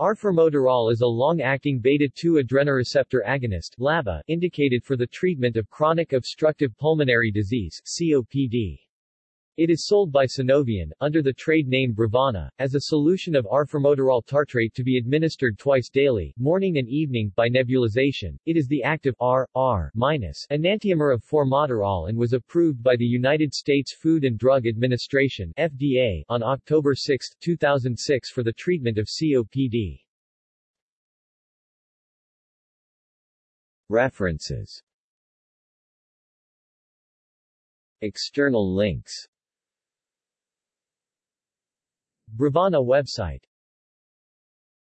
Arformoterol is a long-acting beta-2 adrenoreceptor agonist LABA, indicated for the treatment of chronic obstructive pulmonary disease COPD. It is sold by Sunovion, under the trade name Brovana, as a solution of arformoterol tartrate to be administered twice daily, morning and evening, by nebulization. It is the active R, R enantiomer of formoterol and was approved by the United States Food and Drug Administration FDA on October 6, 2006 for the treatment of COPD. References External links Brovana website